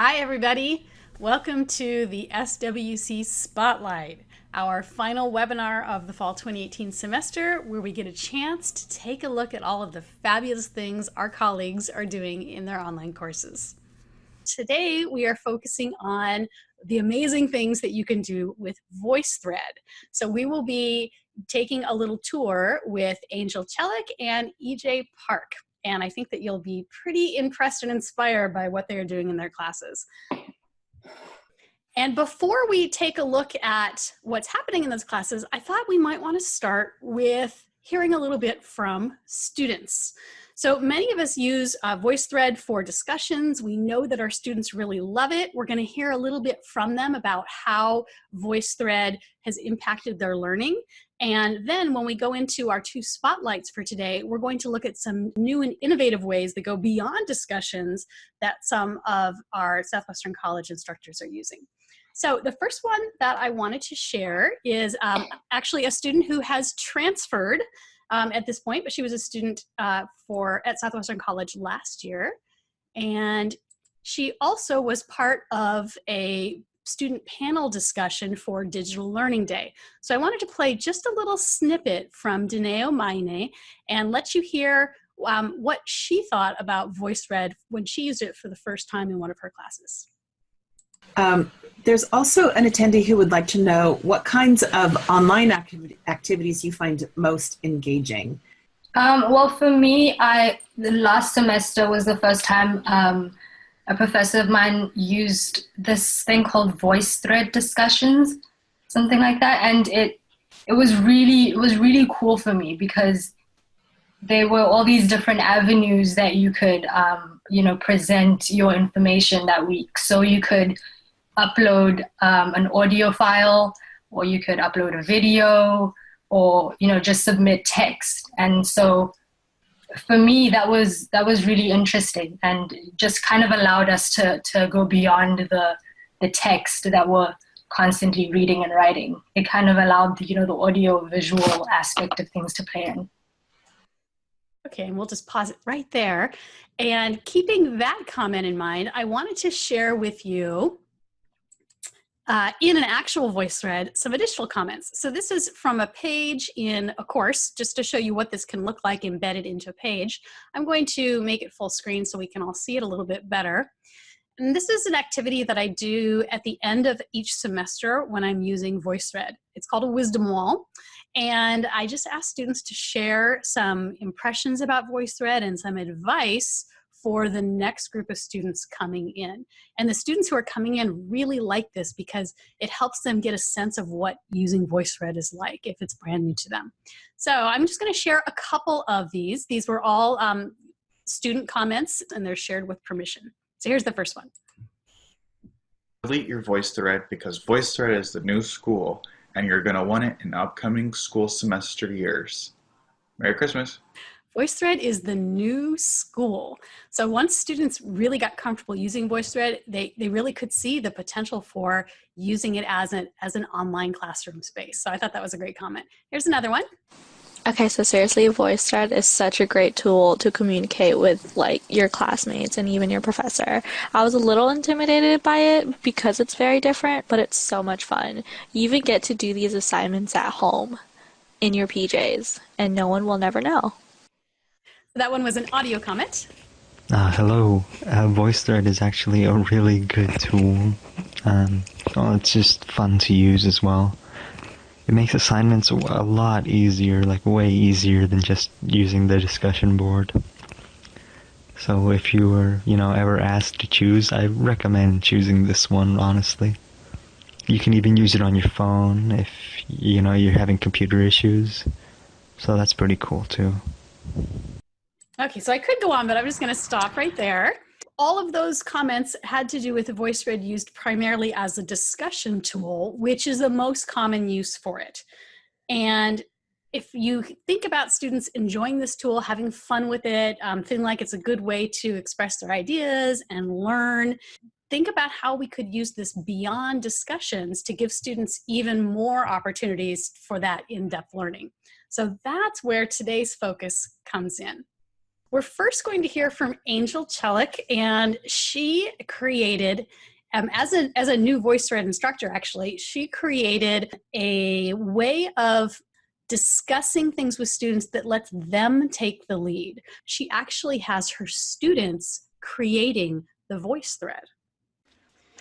Hi, everybody. Welcome to the SWC Spotlight, our final webinar of the fall 2018 semester, where we get a chance to take a look at all of the fabulous things our colleagues are doing in their online courses. Today, we are focusing on the amazing things that you can do with VoiceThread. So we will be taking a little tour with Angel Chelik and EJ Park and I think that you'll be pretty impressed and inspired by what they're doing in their classes. And before we take a look at what's happening in those classes, I thought we might want to start with hearing a little bit from students. So many of us use uh, VoiceThread for discussions. We know that our students really love it. We're going to hear a little bit from them about how VoiceThread has impacted their learning. And then when we go into our two spotlights for today, we're going to look at some new and innovative ways that go beyond discussions that some of our Southwestern College instructors are using. So the first one that I wanted to share is um, actually a student who has transferred um, at this point, but she was a student uh, for at Southwestern College last year. And she also was part of a student panel discussion for Digital Learning Day. So I wanted to play just a little snippet from Danae Maine and let you hear um, what she thought about VoiceThread when she used it for the first time in one of her classes. Um, there's also an attendee who would like to know what kinds of online activ activities you find most engaging. Um, well, for me, I the last semester was the first time um, a professor of mine used this thing called VoiceThread discussions, something like that, and it it was really it was really cool for me because there were all these different avenues that you could um, you know present your information that week. So you could upload um, an audio file, or you could upload a video, or you know just submit text, and so for me that was that was really interesting and just kind of allowed us to to go beyond the the text that we're constantly reading and writing. It kind of allowed the, you know the audio visual aspect of things to play in. Okay and we'll just pause it right there. And keeping that comment in mind i wanted to share with you uh, in an actual VoiceThread some additional comments. So this is from a page in a course, just to show you what this can look like embedded into a page. I'm going to make it full screen so we can all see it a little bit better. And this is an activity that I do at the end of each semester when I'm using VoiceThread. It's called a wisdom wall. And I just ask students to share some impressions about VoiceThread and some advice for the next group of students coming in. And the students who are coming in really like this because it helps them get a sense of what using VoiceThread is like if it's brand new to them. So I'm just gonna share a couple of these. These were all um, student comments and they're shared with permission. So here's the first one. Delete your VoiceThread because VoiceThread is the new school and you're gonna want it in upcoming school semester years. Merry Christmas. VoiceThread is the new school. So once students really got comfortable using VoiceThread, they, they really could see the potential for using it as an, as an online classroom space. So I thought that was a great comment. Here's another one. Okay, so seriously, VoiceThread is such a great tool to communicate with like your classmates and even your professor. I was a little intimidated by it because it's very different, but it's so much fun. You even get to do these assignments at home in your PJs, and no one will never know. That one was an audio comment. Uh, hello. Uh, VoiceThread is actually a really good tool. Um, well, it's just fun to use as well. It makes assignments a lot easier, like way easier than just using the discussion board. So if you were, you know, ever asked to choose, I recommend choosing this one, honestly. You can even use it on your phone if, you know, you're having computer issues. So that's pretty cool too. Okay, so I could go on, but I'm just going to stop right there. All of those comments had to do with the VoiceThread used primarily as a discussion tool, which is the most common use for it. And if you think about students enjoying this tool, having fun with it, um, feeling like it's a good way to express their ideas and learn, think about how we could use this beyond discussions to give students even more opportunities for that in-depth learning. So that's where today's focus comes in. We're first going to hear from Angel Chelik, and she created, um, as, a, as a new VoiceThread instructor, actually, she created a way of discussing things with students that lets them take the lead. She actually has her students creating the voice thread.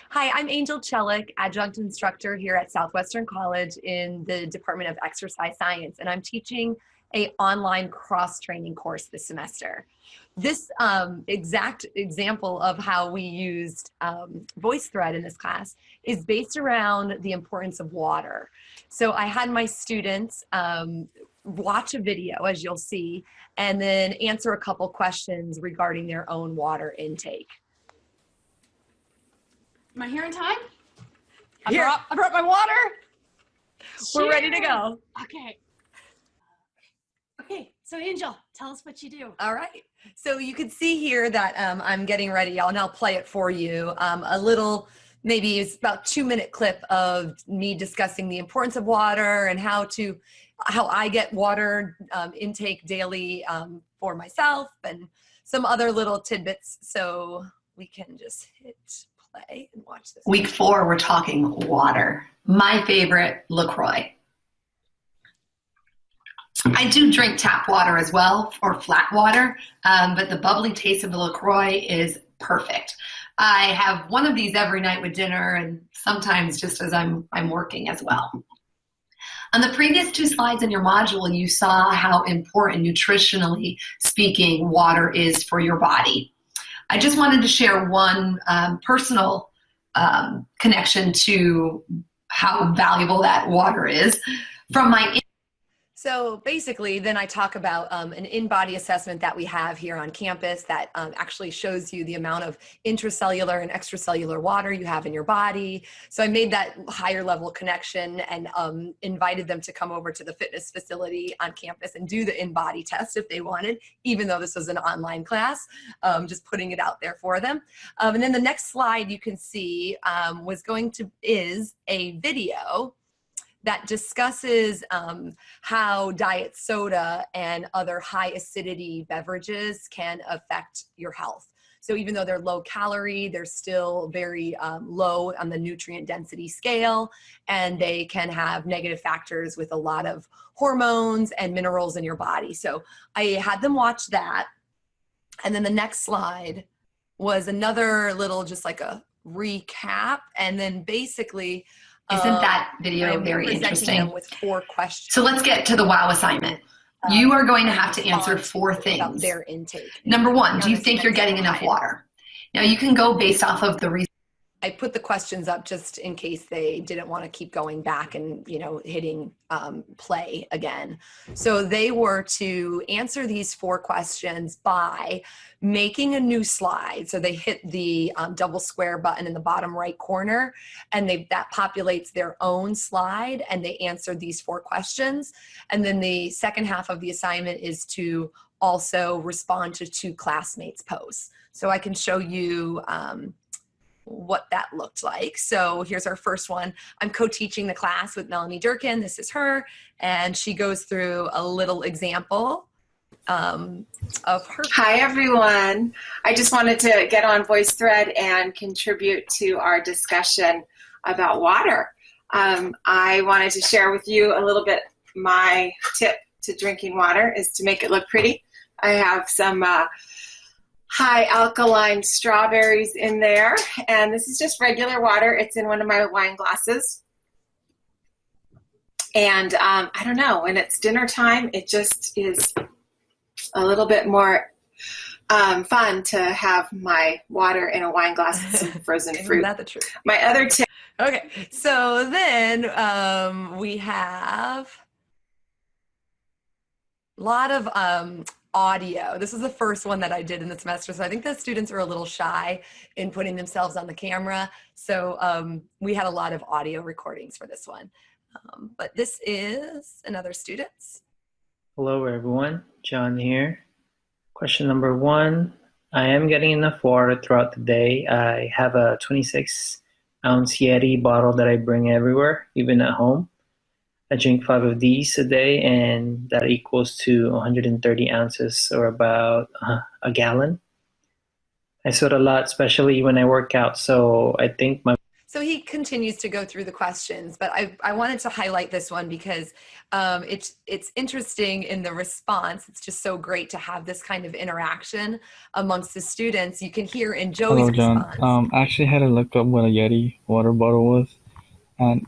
Hi, I'm Angel Chelik, adjunct instructor here at Southwestern College in the Department of Exercise Science, and I'm teaching a online cross-training course this semester. This um, exact example of how we used um, VoiceThread in this class is based around the importance of water. So I had my students um, watch a video, as you'll see, and then answer a couple questions regarding their own water intake. Am I here in time? I Here. brought, I brought my water. We're ready to go. Okay. Okay, so Angel, tell us what you do. All right. So you can see here that um, I'm getting ready. and I'll now play it for you. Um, a little, maybe it's about two minute clip of me discussing the importance of water and how to, how I get water um, intake daily um, for myself and some other little tidbits. So we can just hit play and watch this. Week four, we're talking water. My favorite, LaCroix. I do drink tap water as well, or flat water, um, but the bubbly taste of the LaCroix is perfect. I have one of these every night with dinner and sometimes just as I'm, I'm working as well. On the previous two slides in your module, you saw how important nutritionally speaking water is for your body. I just wanted to share one um, personal um, connection to how valuable that water is from my So basically, then I talk about um, an InBody assessment that we have here on campus that um, actually shows you the amount of intracellular and extracellular water you have in your body. So I made that higher level connection and um, invited them to come over to the fitness facility on campus and do the InBody test if they wanted, even though this was an online class, um, just putting it out there for them. Um, and then the next slide you can see um, was going to, is a video that discusses um, how diet soda and other high acidity beverages can affect your health. So even though they're low calorie, they're still very um, low on the nutrient density scale, and they can have negative factors with a lot of hormones and minerals in your body. So I had them watch that. And then the next slide was another little, just like a recap. And then basically, Isn't uh, that video very interesting? with four questions. So let's get to the wow assignment. You are going to have to answer four things. their intake. Number one, do you think you're getting enough water? Now you can go based off of the research. I put the questions up just in case they didn't want to keep going back and you know hitting um, play again. So they were to answer these four questions by making a new slide. So they hit the um, double square button in the bottom right corner, and they that populates their own slide, and they answered these four questions. And then the second half of the assignment is to also respond to two classmates' posts. So I can show you. Um, what that looked like. So here's our first one. I'm co-teaching the class with Melanie Durkin. This is her. And she goes through a little example um, of her. Hi, everyone. I just wanted to get on VoiceThread and contribute to our discussion about water. Um, I wanted to share with you a little bit my tip to drinking water is to make it look pretty. I have some uh, high alkaline strawberries in there, and this is just regular water. It's in one of my wine glasses. And um, I don't know, when it's dinner time, it just is a little bit more um, fun to have my water in a wine glass with some frozen fruit. the truth? My other tip Okay, so then um, we have a lot of um, audio. This is the first one that I did in the semester, so I think the students are a little shy in putting themselves on the camera. So um, we had a lot of audio recordings for this one. Um, but this is another student's. Hello everyone, John here. Question number one, I am getting enough water throughout the day. I have a 26 ounce Yeti bottle that I bring everywhere, even at home. I drink five of these a day, and that equals to 130 ounces or about uh, a gallon. I sweat a lot, especially when I work out. So I think my so he continues to go through the questions, but I, I wanted to highlight this one because um, it's, it's interesting in the response. It's just so great to have this kind of interaction amongst the students. You can hear in Joey's Hello, John. response. Um, I actually had to look up what a Yeti water bottle was, and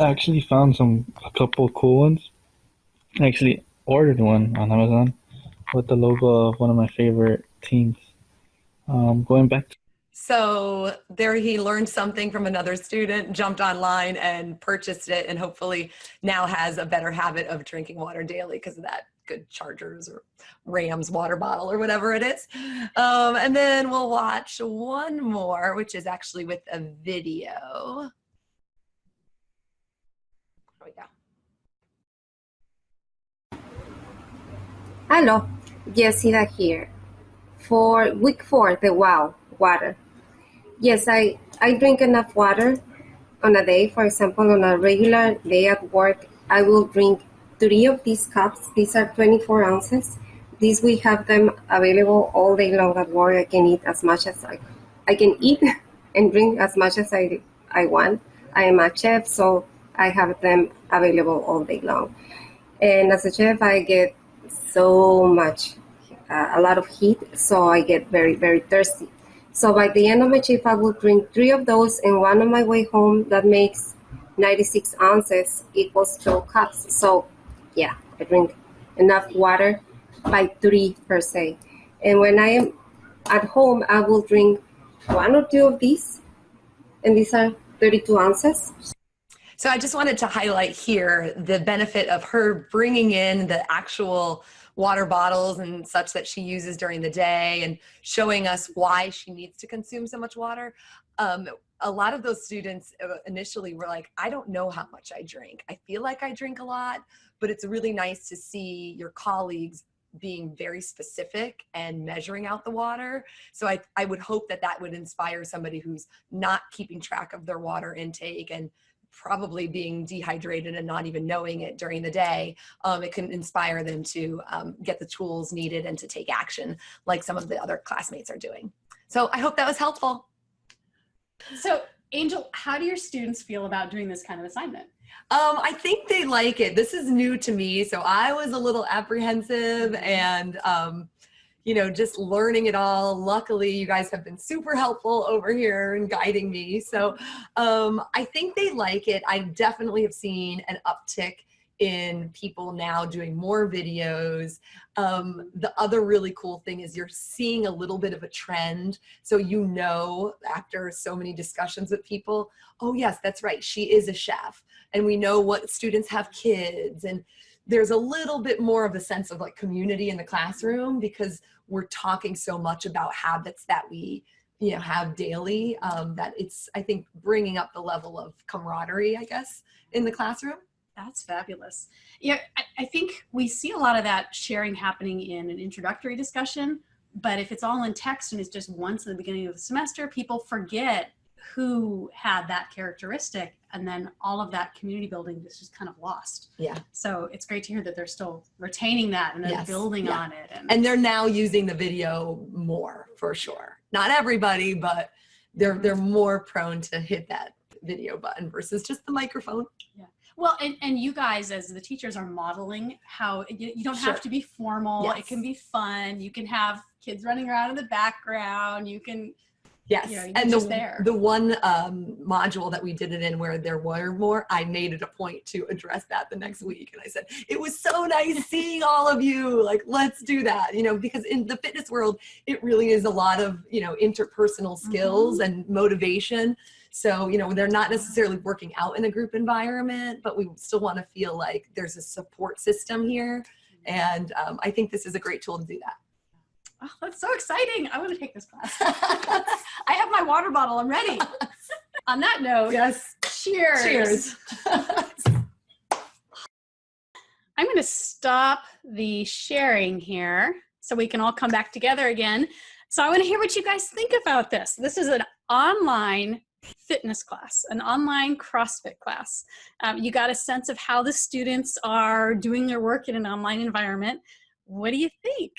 I actually found some a couple cool ones. I actually ordered one on Amazon with the logo of one of my favorite teams. Um, going back to So there he learned something from another student, jumped online and purchased it, and hopefully now has a better habit of drinking water daily because of that good Chargers or Rams water bottle or whatever it is. Um, and then we'll watch one more, which is actually with a video. We go. Hello, Jessida here. For week four, the wow, water. Yes, I, I drink enough water on a day. For example, on a regular day at work, I will drink three of these cups. These are 24 ounces. These we have them available all day long at work. I can eat as much as I, I can eat and drink as much as I, I want. I am a chef, so I have them available all day long. And as a chef, I get so much, uh, a lot of heat, so I get very, very thirsty. So by the end of my shift, I will drink three of those, and one on my way home. That makes 96 ounces equals 12 cups. So, yeah, I drink enough water by three per se. And when I am at home, I will drink one or two of these, and these are 32 ounces. So I just wanted to highlight here the benefit of her bringing in the actual water bottles and such that she uses during the day and showing us why she needs to consume so much water. Um, a lot of those students uh, initially were like, I don't know how much I drink. I feel like I drink a lot, but it's really nice to see your colleagues being very specific and measuring out the water. So I, I would hope that that would inspire somebody who's not keeping track of their water intake and probably being dehydrated and not even knowing it during the day, um, it can inspire them to um, get the tools needed and to take action like some of the other classmates are doing. So I hope that was helpful. So Angel, how do your students feel about doing this kind of assignment? Um, I think they like it. This is new to me, so I was a little apprehensive and um, you know, just learning it all. Luckily, you guys have been super helpful over here and guiding me. So um, I think they like it. I definitely have seen an uptick in people now doing more videos. Um, the other really cool thing is you're seeing a little bit of a trend. So you know, after so many discussions with people, oh yes, that's right, she is a chef. And we know what students have kids and there's a little bit more of a sense of like community in the classroom because we're talking so much about habits that we you know have daily um, that it's I think bringing up the level of camaraderie I guess in the classroom. That's fabulous. Yeah, I, I think we see a lot of that sharing happening in an introductory discussion, but if it's all in text and it's just once in the beginning of the semester, people forget who had that characteristic and then all of that community building is just kind of lost. Yeah. So it's great to hear that they're still retaining that and they're Yes, building yeah. on it. And, And they're now using the video more for sure. Not everybody, but they're mm-hmm. they're more prone to hit that video button versus just the microphone. Yeah. Well, and, and you guys as the teachers are modeling how you, you don't Sure. have to be formal. It can be fun. You can have kids running around in the background. You can, Yes, you know, and the, there. the one um, module that we did it in where there were more, I made it a point to address that the next week. And I said, it was so nice seeing all of you, like, let's do that, you know, because in the fitness world, it really is a lot of, you know, interpersonal skills and motivation. So, you know, they're not necessarily working out in a group environment, but we still want to feel like there's a support system here. And um, I think this is a great tool to do that. Oh, that's so exciting. I want to take this class. I have my water bottle. I'm ready. On that note, yes. cheers. Cheers. I'm going to stop the sharing here so we can all come back together again. So I want to hear what you guys think about this. This is an online fitness class, an online CrossFit class. Um, you got a sense of how the students are doing their work in an online environment. What do you think?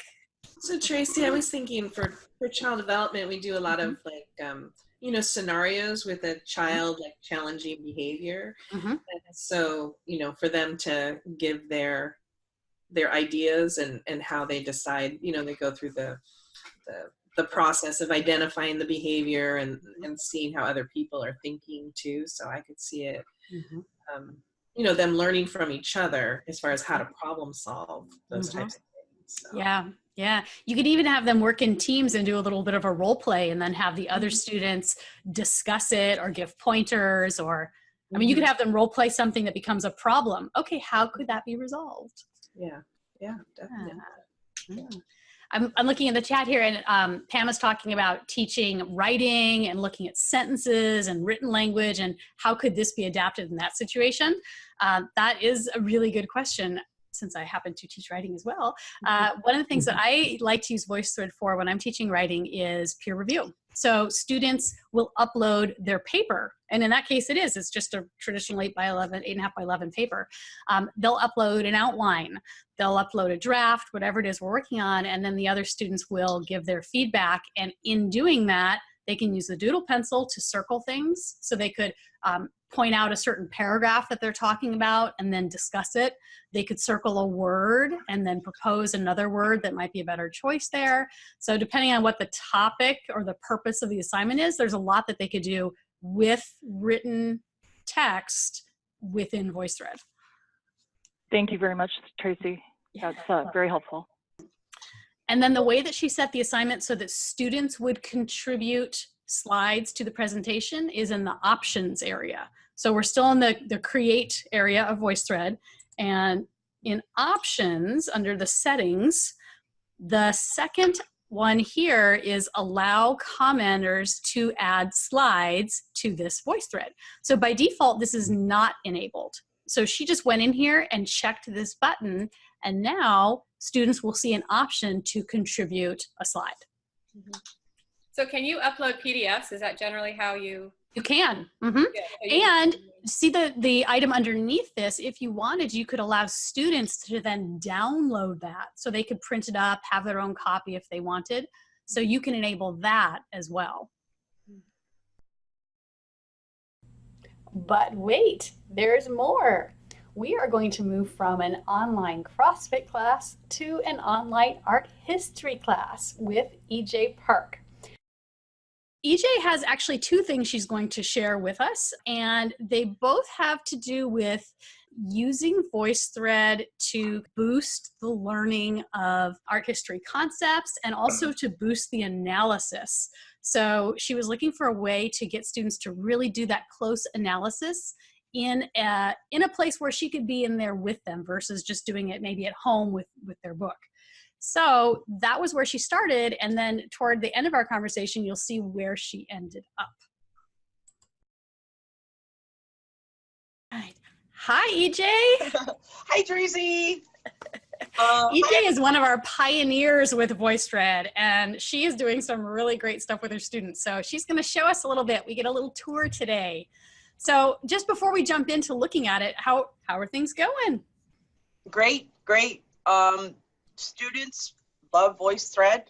So Tracy, I was thinking for for child development, we do a lot of like um, you know scenarios with a child like challenging behavior. Mhm. And so you know for them to give their their ideas and and how they decide, you know, they go through the the the process of identifying the behavior and and seeing how other people are thinking too. So I could see it um, you know them learning from each other as far as how to problem solve those Mhm. types of things. So. Yeah, yeah. You could even have them work in teams and do a little bit of a role play and then have the other students discuss it or give pointers or, I mean, you could Mhm. have them role play something that becomes a problem. Okay, how could that be resolved? Yeah, yeah, definitely. Mm. I'm, I'm looking in the chat here and um, Pam is talking about teaching writing and looking at sentences and written language and how could this be adapted in that situation? Um, that is a really good question since I happen to teach writing as well. Uh, one of the things that I like to use VoiceThread for when I'm teaching writing is peer review. So students will upload their paper, and in that case it is, it's just a traditional 8 by 11, 8.5 by 11 paper. Um, they'll upload an outline, they'll upload a draft, whatever it is we're working on, and then the other students will give their feedback, and in doing that, they can use the doodle pencil to circle things. So they could um, point out a certain paragraph that they're talking about and then discuss it. They could circle a word and then propose another word that might be a better choice there. So depending on what the topic or the purpose of the assignment is, there's a lot that they could do with written text within VoiceThread. Thank you very much, Tracy. That's uh, very helpful. And then the way that she set the assignment so that students would contribute slides to the presentation is in the options area. So we're still in the, the create area of VoiceThread. And in options, under the settings, the second one here is allow commenters to add slides to this VoiceThread. So by default, this is not enabled. So she just went in here and checked this button and now students will see an option to contribute a slide. Mm-hmm. So can you upload PDFs? Is that generally how you? You can. mhm. Yeah, And see the, the item underneath this, if you wanted, you could allow students to then download that. So they could print it up, have their own copy if they wanted. So you can enable that as well. But wait, there's more. We are going to move from an online CrossFit class to an online art history class with EJ Park. EJ has actually two things she's going to share with us, and they both have to do with using VoiceThread to boost the learning of art history concepts and also to boost the analysis. So she was looking for a way to get students to really do that close analysis in a, in a place where she could be in there with them versus just doing it maybe at home with, with their book. So that was where she started. And then toward the end of our conversation, you'll see where she ended up. Right. Hi, EJ. Hi, Tracy. EJ is one of our pioneers with VoiceThread, and she is doing some really great stuff with her students. So she's going to show us a little bit. We get a little tour today. So just before we jump into looking at it, how, how are things going? Great, great. Um, students love VoiceThread,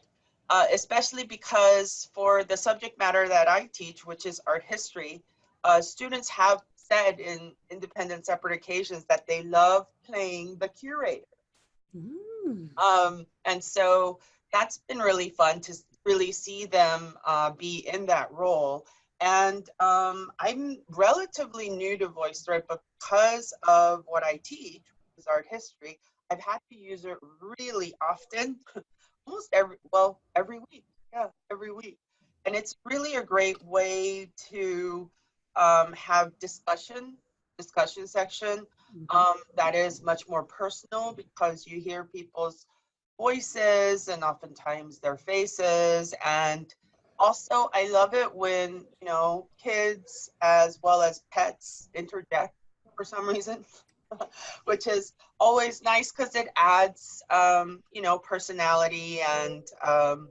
uh, especially because for the subject matter that I teach, which is art history, uh, students have said in independent separate occasions that they love playing the curator. Um, and so that's been really fun to really see them uh, be in that role. And um, I'm relatively new to VoiceThread, because of what I teach, which is art history, I've had to use it really often, almost every, well, every week. Yeah, every week. And it's really a great way to um, have discussion, discussion section um, that is much more personal because you hear people's voices and oftentimes their faces. And also, I love it when, you know, kids as well as pets interject for some reason, which is always nice because it adds, um, you know, personality and um,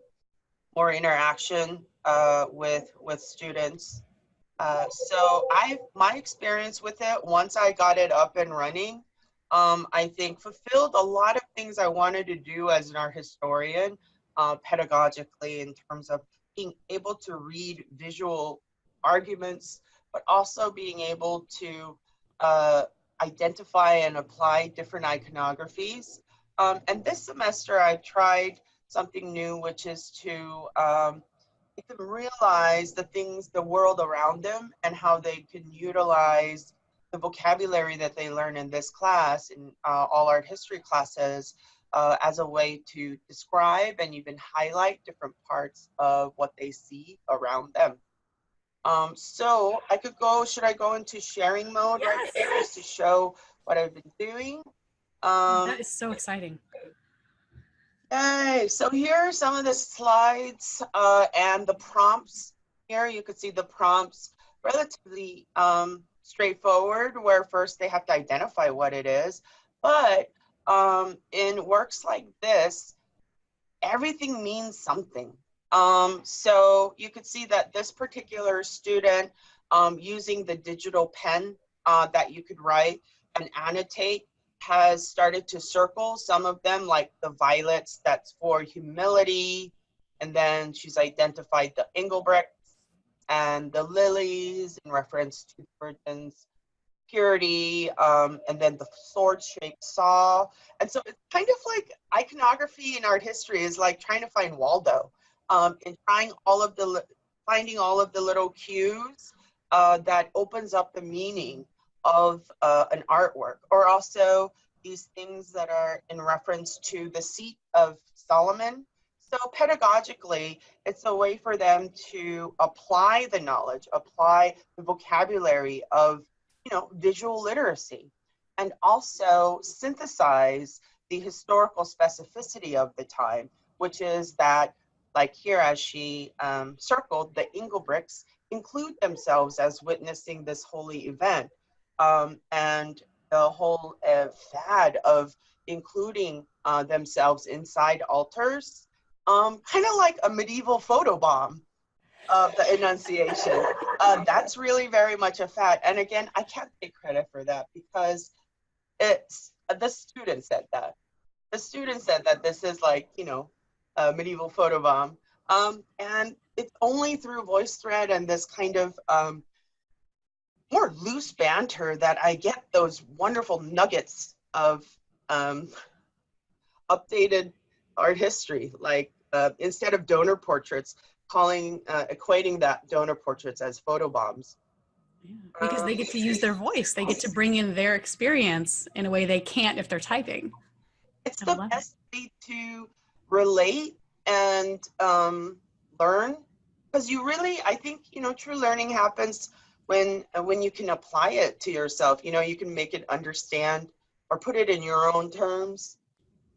more interaction uh, with with students. Uh, so I, my experience with it, once I got it up and running, um, I think fulfilled a lot of things I wanted to do as an art historian, uh, pedagogically in terms of being able to read visual arguments, but also being able to uh, identify and apply different iconographies. Um, and this semester I've tried something new, which is to um, make them realize the things, the world around them and how they can utilize the vocabulary that they learn in this class, in uh, all art history classes, uh, as a way to describe and even highlight different parts of what they see around them. Um, so I could go, should I go into sharing mode yes. right here just to show what I've been doing? Um, that is so exciting. Yay, so here are some of the slides uh, and the prompts. Here you can see the prompts relatively um, straightforward where first they have to identify what it is. But um, in works like this, everything means something. Um, so you could see that this particular student um, using the digital pen uh, that you could write and annotate has started to circle. Some of them like the violets that's for humility. And then she's identified the engelbrechts and the lilies in reference to virgin's purity um, and then the sword shaped saw. And so it's kind of like iconography in art history is like trying to find waldo um, and trying all of the finding all of the little cues uh, that opens up the meaning of uh, an artwork or also these things that are in reference to the seat of Solomon. So pedagogically, it's a way for them to apply the knowledge, apply the vocabulary of you know, visual literacy, and also synthesize the historical specificity of the time, which is that like here as she um, circled, the Engelbrechts include themselves as witnessing this holy event. Um, and the whole uh, fad of including uh, themselves inside altars, um, kind of like a medieval photo bomb of the Annunciation. Uh, that's really very much a fad. And again, I can't take credit for that because it's the student said that. The student said that this is like, you know, a medieval photo bomb. Um, and it's only through VoiceThread and this kind of um, more loose banter that I get those wonderful nuggets of um, updated art history. Like uh, instead of donor portraits, calling, uh, equating that donor portraits as photo bombs. Yeah, because they get to use their voice. They get to bring in their experience in a way they can't if they're typing. It's the best it. way to relate and um, learn. Because you really, I think, you know, true learning happens when uh, when you can apply it to yourself. You know you can make it understand or put it in your own terms.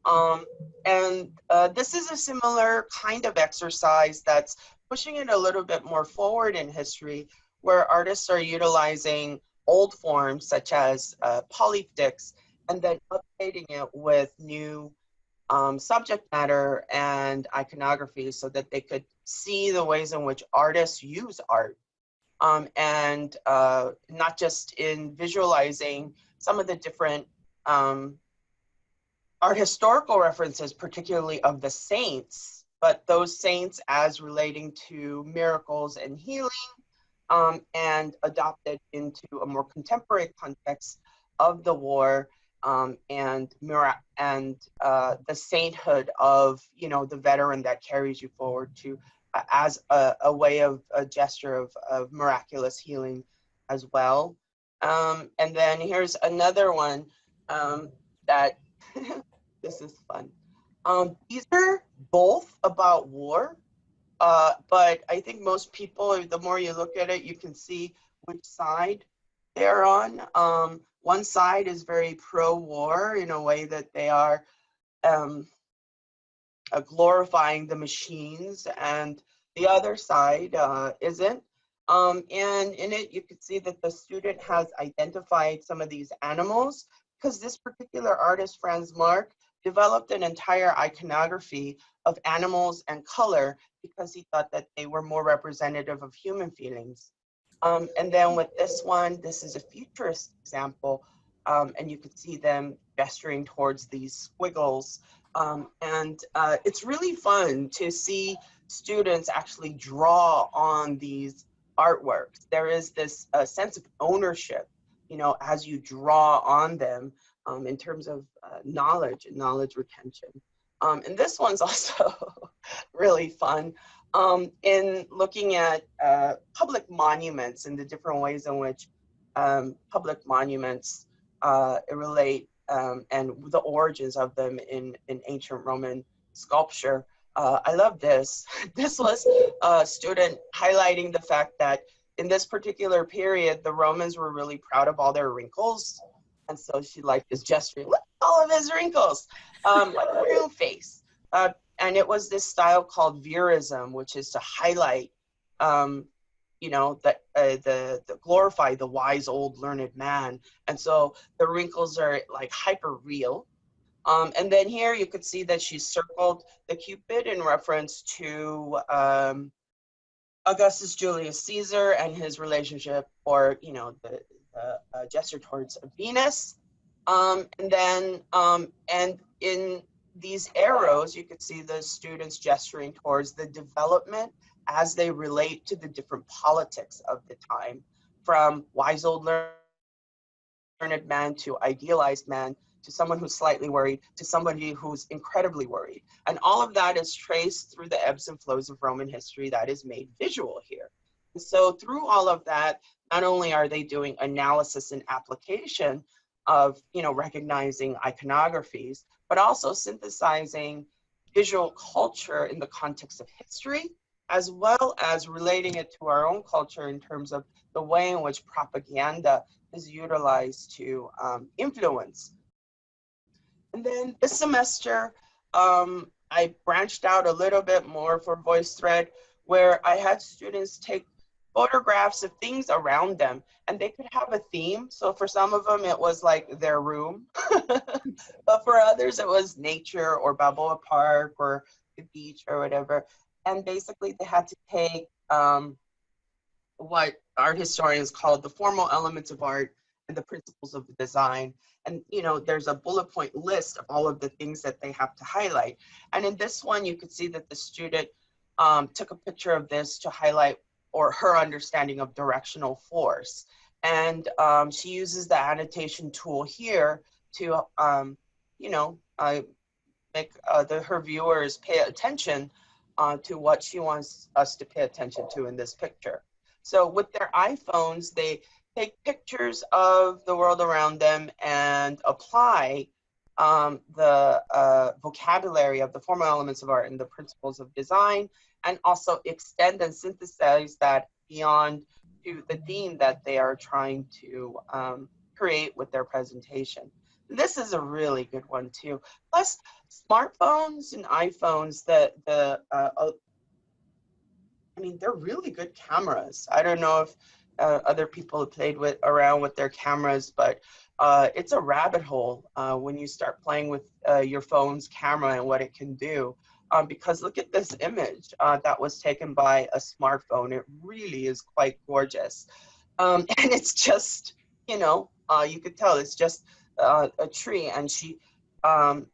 Um, and uh, this is a similar kind of exercise that's pushing it a little bit more forward in history where artists are utilizing old forms such as uh, polyptychs and then updating it with new um, subject matter and iconography so that they could see the ways in which artists use art. Um, and uh, not just in visualizing some of the different um, art historical references, particularly of the saints, but those saints as relating to miracles and healing um, and adopted into a more contemporary context of the war um, and and uh, the sainthood of you know the veteran that carries you forward to as a, a way of a gesture of, of miraculous healing as well. Um, and then here's another one um, that this is fun. Um, these are both about war, uh, but I think most people, the more you look at it, you can see which side they're on. Um, one side is very pro-war in a way that they are um, uh, glorifying the machines and the other side uh, isn't. Um, and in it, you can see that the student has identified some of these animals because this particular artist, Franz Marc, developed an entire iconography of animals and color because he thought that they were more representative of human feelings. Um, and then with this one, this is a futurist example, um, and you can see them gesturing towards these squiggles. Um, and uh, it's really fun to see students actually draw on these artworks. There is this uh, sense of ownership, you know, as you draw on them um, in terms of uh, knowledge and knowledge retention. Um, and this one's also really fun um, in looking at uh, public monuments and the different ways in which um, public monuments uh, relate um, and the origins of them in, in ancient Roman sculpture. Uh, I love this. This was a student highlighting the fact that in this particular period, the Romans were really proud of all their wrinkles. And so she like is gesturing, look all of his wrinkles, um, like a real face. Uh, and it was this style called verism, which is to highlight, um, you know, the, uh, the, the glorify the wise old learned man. And so the wrinkles are like hyper real. Um, and then here you could see that she circled the Cupid in reference to um, Augustus Julius Caesar and his relationship, or you know, the, uh, gesture towards Venus. Um, and then, um, and in these arrows, you could see the students gesturing towards the development as they relate to the different politics of the time, from wise old learned man to idealized man to someone who's slightly worried to somebody who's incredibly worried. And all of that is traced through the ebbs and flows of Roman history that is made visual here. And so through all of that, not only are they doing analysis and application of, you know, recognizing iconographies, but also synthesizing visual culture in the context of history, as well as relating it to our own culture in terms of the way in which propaganda is utilized to um, influence. And then this semester, um, I branched out a little bit more for VoiceThread, where I had students take photographs of things around them and they could have a theme. So for some of them it was like their room. But for others it was nature or balboa park or the beach or whatever. And basically they had to take um, what art historians call the formal elements of art and the principles of design. And you know there's a bullet point list of all of the things that they have to highlight. And in this one you could see that the student um, took a picture of this to highlight or her understanding of directional force. And um, she uses the annotation tool here to, um, you know, uh, make uh, the, her viewers pay attention uh, to what she wants us to pay attention to in this picture. So with their iPhones, they take pictures of the world around them and apply um, the uh, vocabulary of the formal elements of art and the principles of design and also extend and synthesize that beyond to the theme that they are trying to um, create with their presentation. This is a really good one too. Plus, smartphones and iPhones, the the uh, I mean, they're really good cameras. I don't know if uh, other people have played with around with their cameras, but uh, it's a rabbit hole uh, when you start playing with uh, your phone's camera and what it can do um, because look at this image uh, that was taken by a smartphone. It really is quite gorgeous. Um, and it's just, you know, uh, you could tell it's just uh, a tree. And she, um,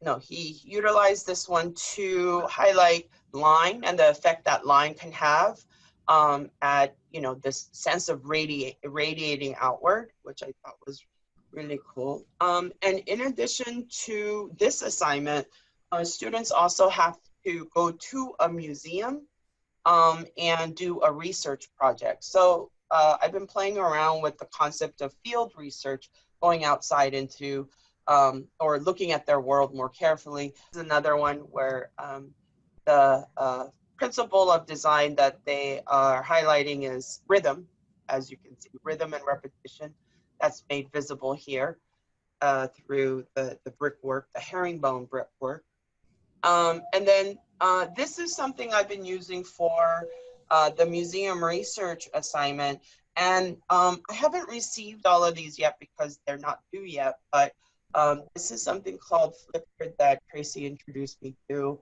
no, he utilized this one to highlight line and the effect that line can have um, at, you know, this sense of radi radiating outward, which I thought was really cool. Um, and in addition to this assignment, uh, students also have to go to a museum um, and do a research project. So uh, I've been playing around with the concept of field research, going outside into um, or looking at their world more carefully. Another one where um, the uh, principle of design that they are highlighting is rhythm, as you can see, rhythm and repetition. That's made visible here uh, through the, the brickwork, the herringbone brickwork. Um, and then uh, this is something I've been using for uh, the museum research assignment. And um, I haven't received all of these yet because they're not due yet, but um, this is something called Flipgrid that Tracy introduced me to.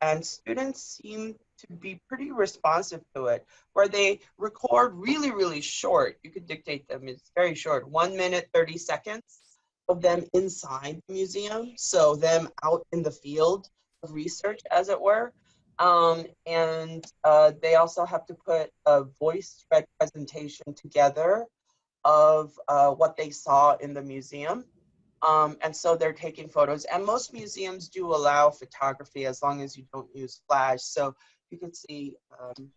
and students seem to be pretty responsive to it, where they record really, really short. You could dictate them, it's very short, one minute, 30 seconds of them inside the museum. So them out in the field research, as it were. Um, and uh, they also have to put a voice presentation together of uh, what they saw in the museum. Um, and so they're taking photos and most museums do allow photography as long as you don't use flash. So you can see, um,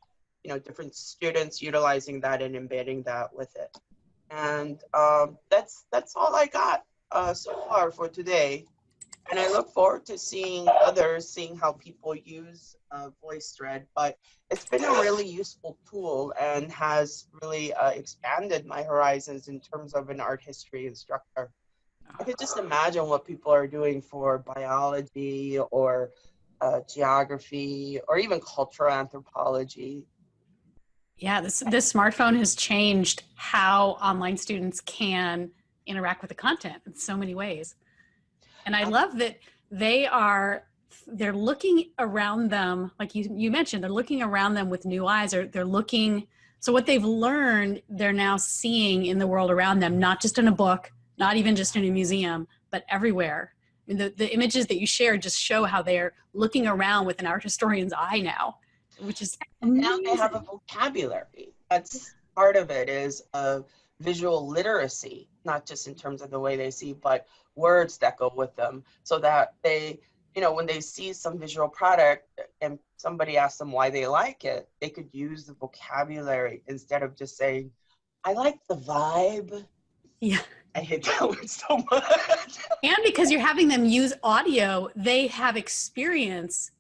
you know, different students utilizing that and embedding that with it. And um, that's, that's all I got uh, so far for today. And I look forward to seeing others, seeing how people use uh, VoiceThread. But it's been a really useful tool and has really uh, expanded my horizons in terms of an art history instructor. I could just imagine what people are doing for biology or uh, geography or even cultural anthropology. Yeah, this, this smartphone has changed how online students can interact with the content in so many ways. And I love that they are, they're looking around them, like you, you mentioned, they're looking around them with new eyes or they're looking, so what they've learned, they're now seeing in the world around them, not just in a book, not even just in a museum, but everywhere. the, the images that you share just show how they're looking around with an art historian's eye now, which is. Now they have a vocabulary. That's part of it is a visual literacy, not just in terms of the way they see, but words that go with them so that they, you know, when they see some visual product and somebody asks them why they like it, they could use the vocabulary instead of just saying, I like the vibe. Yeah. I hate that word so much. and because you're having them use audio, they have experience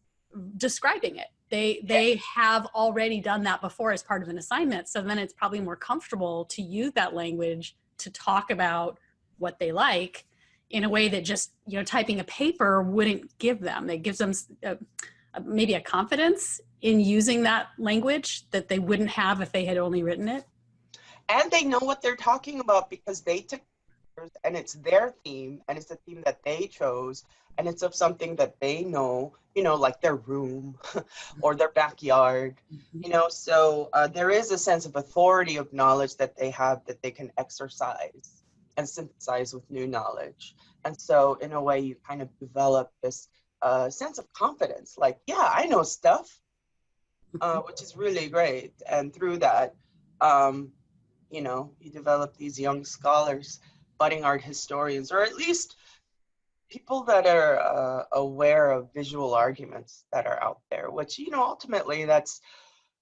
describing it. They they have already done that before as part of an assignment. So then it's probably more comfortable to use that language to talk about what they like in a way that just you know typing a paper wouldn't give them. It gives them a, a, uh, uh, maybe a confidence in using that language that they wouldn't have if they had only written it. And they know what they're talking about because they took and it's their theme and it's a theme that they chose and it's of something that they know you know like their room or their backyard Mm-hmm. you know? So uh, there is a sense of authority of knowledge that they have that they can exercise and synthesize with new knowledge. And so in a way you kind of develop this uh, sense of confidence like yeah i know stuff uh, which is really great. And through that um, you know you develop these young scholars budding art historians, or at least people that are uh, aware of visual arguments that are out there, which, you know, ultimately that's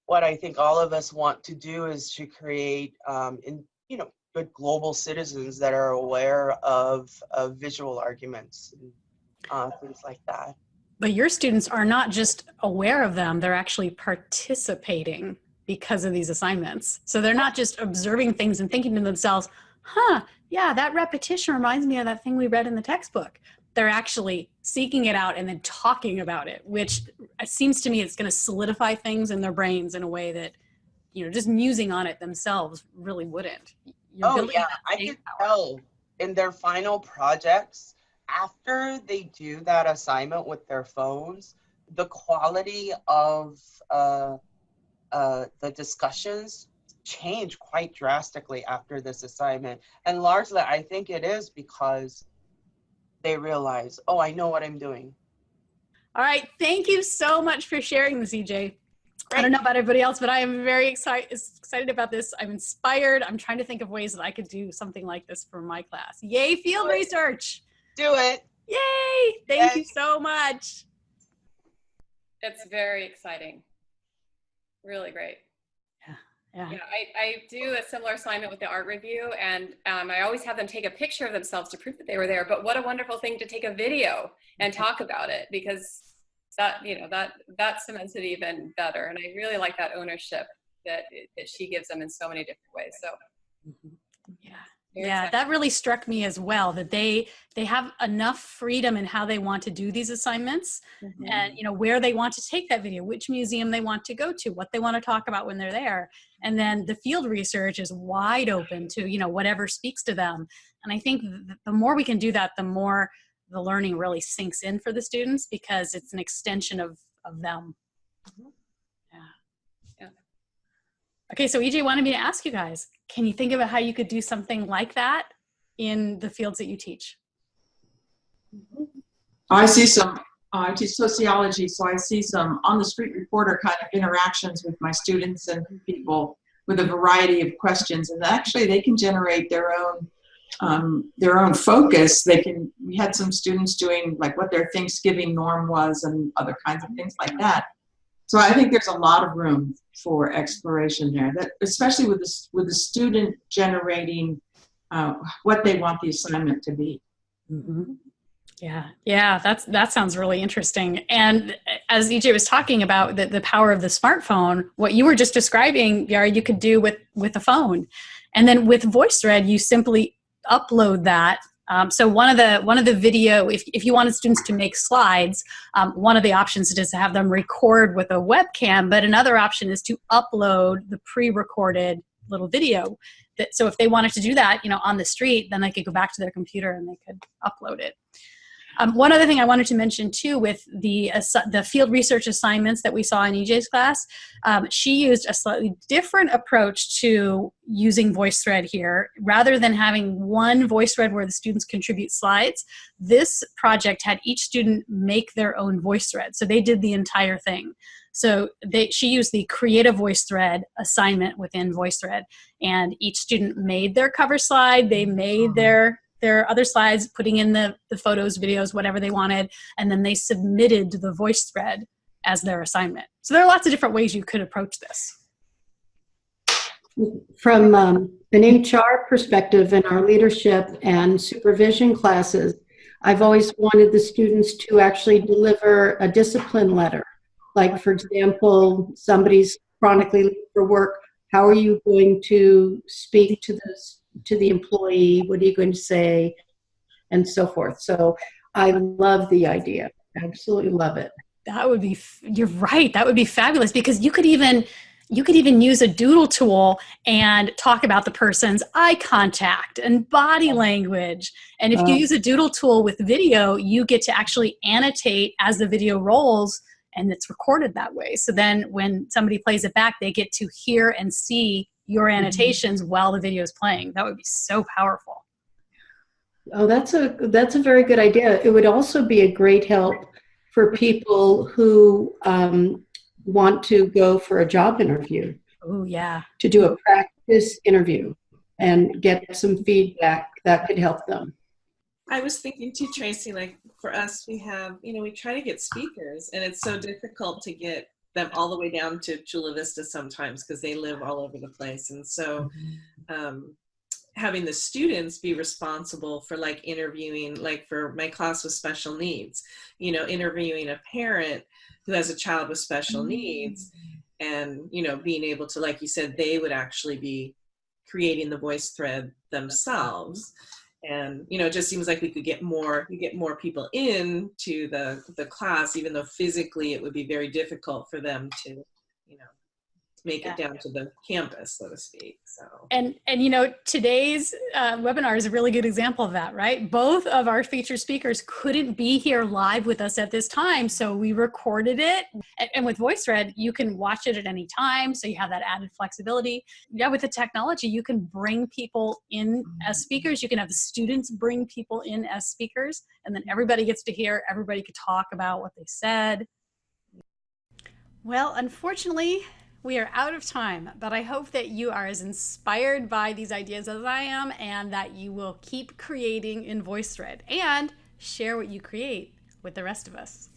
what I think all of us want to do is to create, um, in, you know, good global citizens that are aware of, of visual arguments and uh, things like that. But your students are not just aware of them, they're actually participating because of these assignments. So they're not just observing things and thinking to themselves, huh, yeah, that repetition reminds me of that thing we read in the textbook. They're actually seeking it out and then talking about it, which seems to me it's going to solidify things in their brains in a way that, you know, just musing on it themselves really wouldn't. You're oh yeah, I can power. tell in their final projects after they do that assignment with their phones, the quality of uh, uh, the discussions change quite drastically after this assignment. And largely, I think it is because they realize, oh, I know what I'm doing. All right, thank you so much for sharing this, EJ. I don't know about everybody else, but I am very excited excited about this. I'm inspired. I'm trying to think of ways that I could do something like this for my class. Yay, field research! Do it! Yay! Thank you so much. It's very exciting. Really great. Yeah. Yeah, I, I do a similar assignment with the art review, and um, I always have them take a picture of themselves to prove that they were there. But what a wonderful thing to take a video and talk about it because that you know that that cements it even better. And I really like that ownership that that she gives them in so many different ways. So yeah, Very yeah, exciting. that really struck me as well. That they they have enough freedom in how they want to do these assignments, Mm-hmm. and you know where they want to take that video, which museum they want to go to, what they want to talk about when they're there, and then the field research is wide open to you know whatever speaks to them. And I think the more we can do that, the more the learning really sinks in for the students because it's an extension of of them. Mm-hmm. Yeah. Yeah. Okay, so EJ wanted me to ask you guys, can you think about how you could do something like that in the fields that you teach? I see some, I teach sociology, so I see some on the street reporter kind of interactions with my students and people with a variety of questions. And actually, they can generate their own um, their own focus. They can. We had some students doing like what their Thanksgiving norm was and other kinds of things like that. So I think there's a lot of room for exploration there. That especially with the with the student generating uh, what they want the assignment to be. Mm-hmm. Yeah, yeah, that's that sounds really interesting. And as EJ was talking about the, the power of the smartphone, what you were just describing, Yara, you could do with with a phone, and then with VoiceThread, you simply upload that. Um, so one of the one of the video, if if you wanted students to make slides, um, one of the options is to have them record with a webcam, but another option is to upload the pre-recorded little video. That so if they wanted to do that, you know, on the street, then they could go back to their computer and they could upload it. Um, one other thing I wanted to mention too with the, uh, the field research assignments that we saw in EJ's class, um, she used a slightly different approach to using VoiceThread here. Rather than having one VoiceThread where the students contribute slides, this project had each student make their own VoiceThread. So they did the entire thing. So they, she used the create a VoiceThread assignment within VoiceThread and each student made their cover slide, they made their their other slides, putting in the, the photos, videos, whatever they wanted, and then they submitted the VoiceThread as their assignment. So there are lots of different ways you could approach this. From um, an HR perspective in our leadership and supervision classes, I've always wanted the students to actually deliver a discipline letter. Like, for example, somebody's chronically late for work. How are you going to speak to this to the employee? What are you going to say? And so forth. So I love the idea. Absolutely love it. That would be, you're right. That would be fabulous because you could even, you could even use a doodle tool and talk about the person's eye contact and body language. And if you uh. use a doodle tool with video, you get to actually annotate as the video rolls and it's recorded that way. So then when somebody plays it back, they get to hear and see your Mm-hmm. annotations while the video is playing. That would be so powerful. Oh, that's a that's a very good idea. It would also be a great help for people who um, want to go for a job interview. Oh yeah. To do a practice interview and get some feedback that could help them. I was thinking too, Tracy, like for us, we have, you know, we try to get speakers and it's so difficult to get them all the way down to Chula Vista sometimes because they live all over the place. And so um, having the students be responsible for like interviewing, like for my class with special needs, you know, interviewing a parent who has a child with special needs and, you know, being able to, like you said, they would actually be creating the VoiceThread themselves and you know it just seems like we could get more you get more people in to the the class even though physically it would be very difficult for them to you know make it down to the campus so to speak so And and you know today's uh, webinar is a really good example of that, right? Both of our featured speakers couldn't be here live with us at this time, so we recorded it. And, and with VoiceThread, you can watch it at any time, so you have that added flexibility. Yeah, with the technology, you can bring people in as speakers. You can have the students bring people in as speakers, and then everybody gets to hear. Everybody could talk about what they said. Well, unfortunately, we are out of time, but I hope that you are as inspired by these ideas as I am and that you will keep creating in VoiceThread and share what you create with the rest of us.